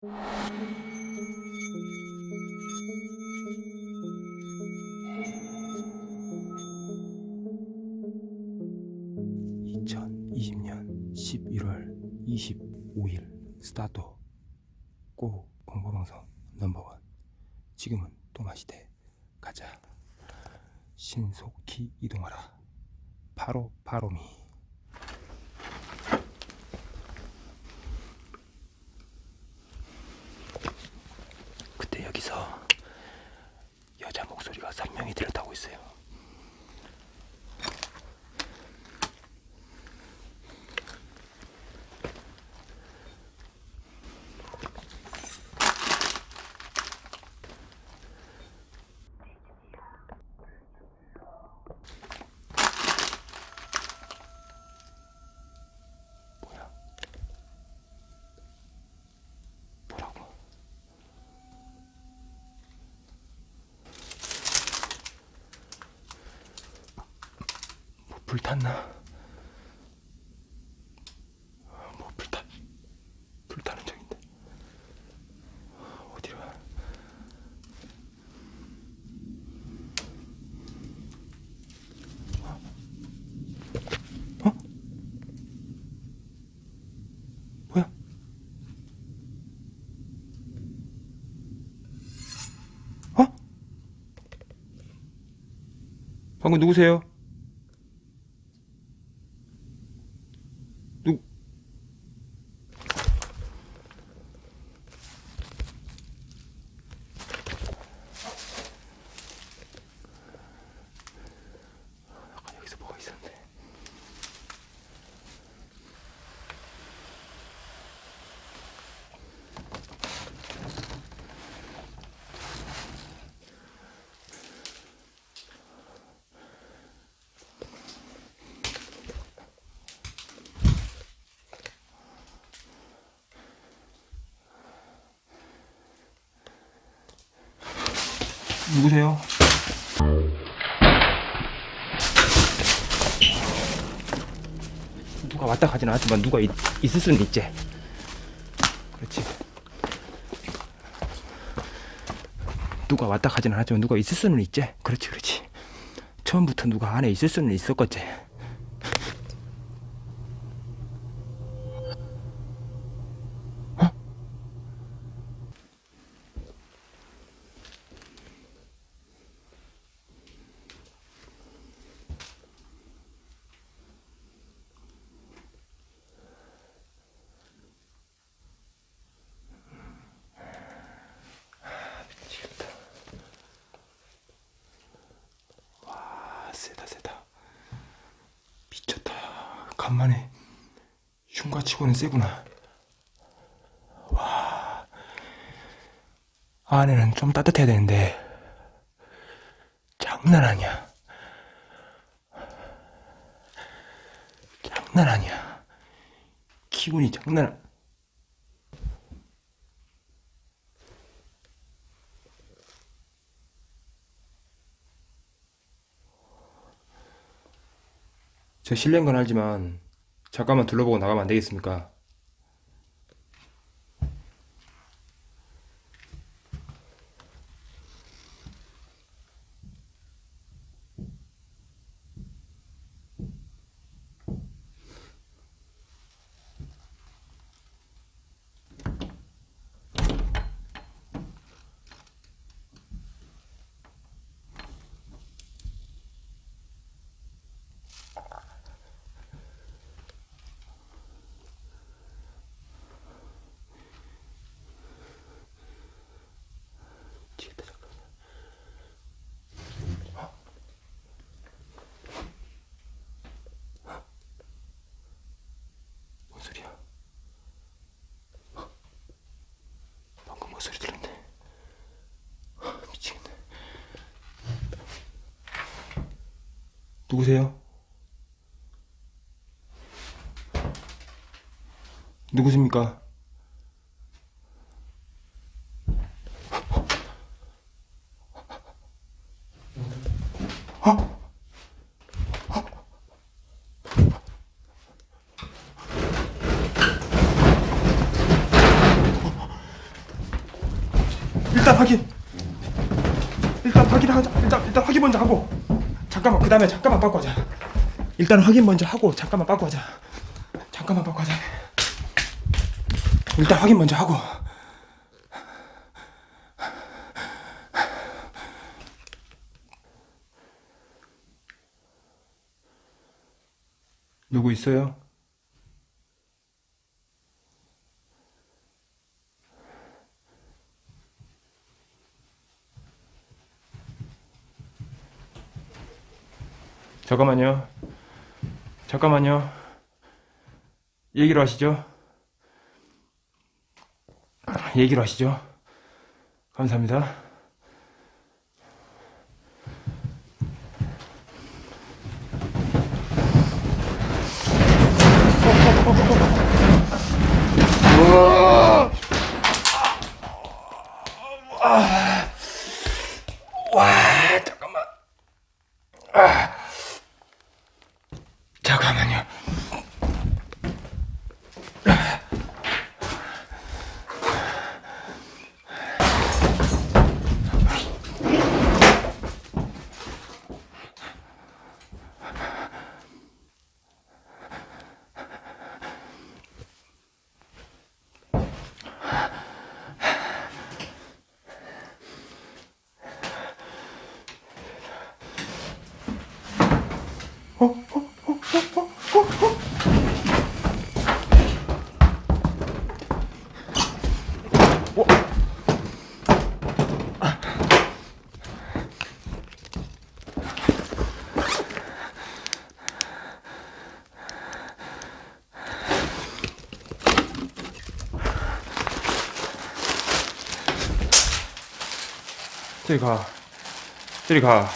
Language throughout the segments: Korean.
(2020년 11월 25일) 스타트 고 공포방송 넘버원. 지금은 또마시대. 가자. 신속히 이동하라. 바로 바로미 그때 여기서 여자 목소리가 했어요 불탔나? 뭐 불탔 불타는 중인데 어디로 가? 어? 어? 뭐야? 어? 방금 누구세요? 누구세요? 누가 왔다 가진 않았지만 누가 있, 있을 수는 있지. 그렇지. 누가 왔다 가진 않았지만 누가 있을 수는 있지. 그렇지, 그렇지. 처음부터 누가 안에 있을 수는 있었겠지. 어? 미치겠다. 와, 세다, 세다. 미쳤다. 간만에 흉가 치고는 세구나. 와. 안에는 좀 따뜻해야 되는데, 장난 아니야. 장난 아니야. 기분이 장난, 아- 저 실례인 건 알지만 잠깐만 둘러보고 나가면 안 되겠습니까? 미치겠다, 잠깐. 어? 뭔 소리야? 어? 방금 뭔 소리 들었네? 어, 미치겠네. 누구세요? 누구십니까? 어? 일단 확인. 일단 확인하자. 일단 일단 확인 먼저 하고. 잠깐만 그 다음에 잠깐만 바꿔자. 일단 확인 먼저 하고 잠깐만 바꿔자. 잠깐만 바꿔자. 일단 확인 먼저 하고. 누구 있어요? 잠깐만요. 잠깐만요. 얘기로 하시죠. 얘기로 하시죠. 감사합니다. 저리 가. 저리 가.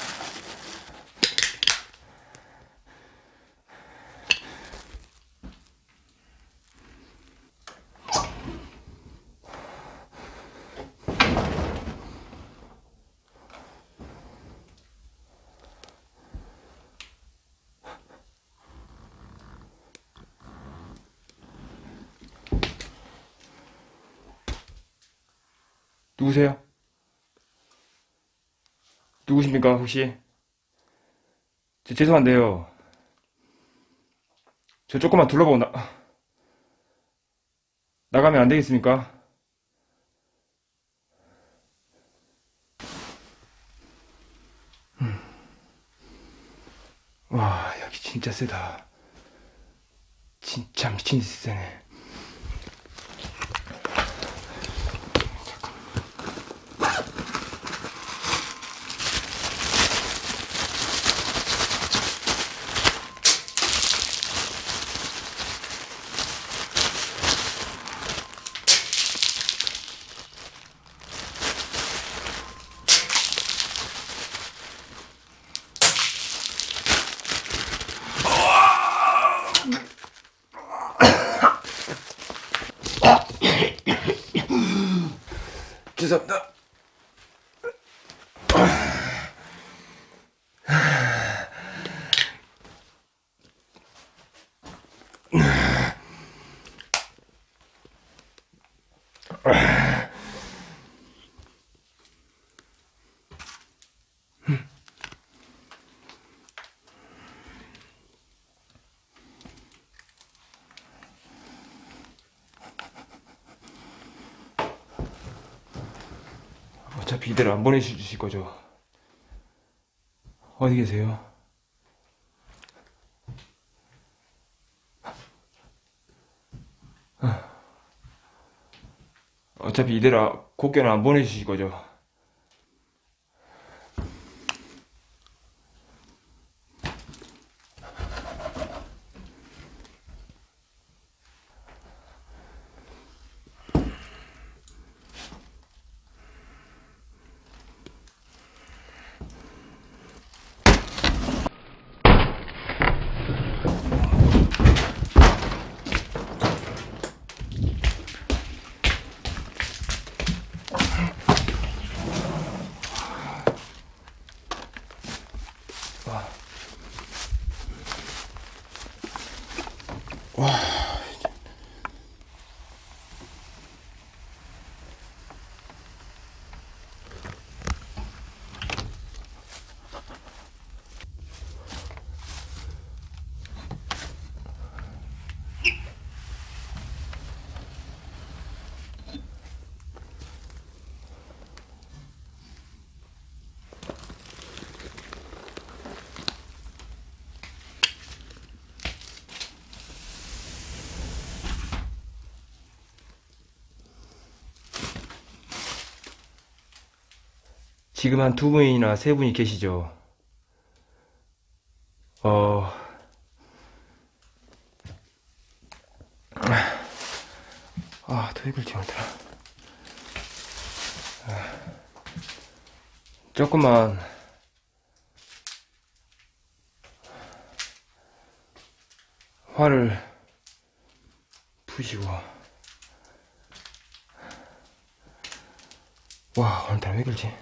누구세요? 누구십니까, 혹시? 저, 죄송한데요. 저 조금만 둘러보고 나, 나가면 안 되겠습니까? 음. 와, 여기 진짜 세다. 진짜 미친 듯이 세네. 죄송합니다. 어차피 이대로 안 보내주실 거죠? 어디 계세요? 어차피 이대로 곱게는 안 보내주실 거죠? 지금 한 두 분이나 세 분이 계시죠. 어, 아, 더 이걸 지원더라. 조금만 화를 푸시고 와 오늘따라 왜 그러지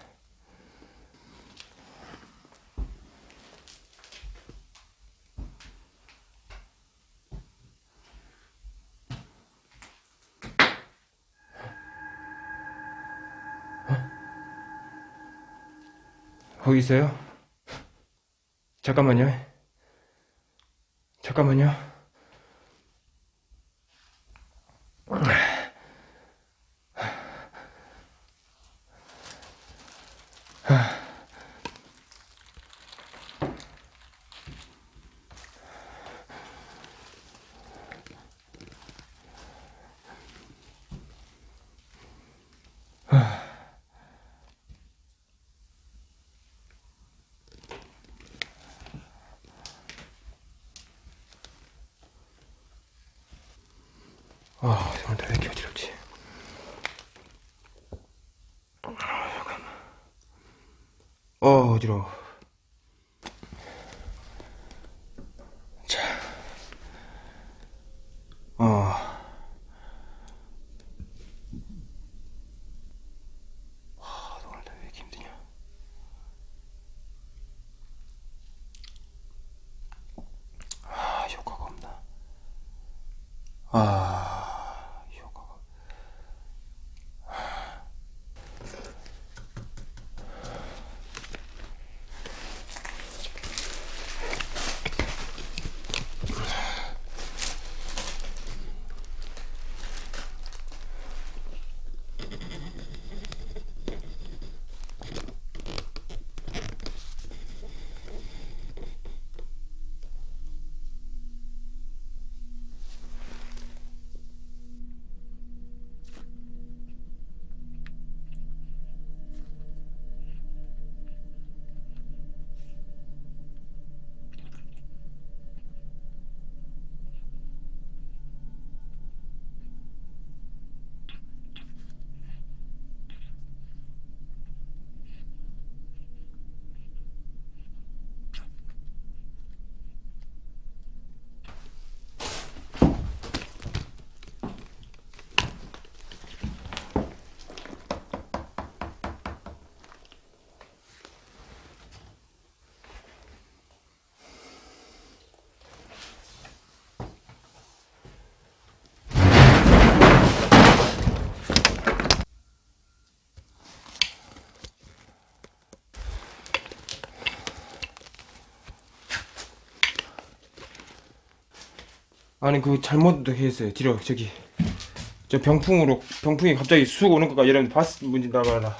있어요? 잠깐만요. 잠깐만요. 아, 오늘따라 왜 이렇게 어지럽지? 아, 잠깐만. 어, 어지러워. 자. 어. 아, 너 오늘따라 왜 이렇게 힘드냐? 아, 효과가 없나? 아, 효과가. 아니 그 잘못 했어요. 뒤로 저기. 저 병풍으로 병풍이 갑자기 쑥 오는 거가 여러분 봤 문지 나가라.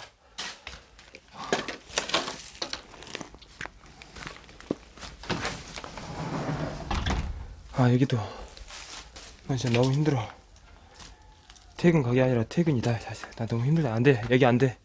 아 여기도. 나 진짜 너무 힘들어. 퇴근 가게 아니라 퇴근이다 사실. 나 너무 힘들다. 안돼. 여기 안돼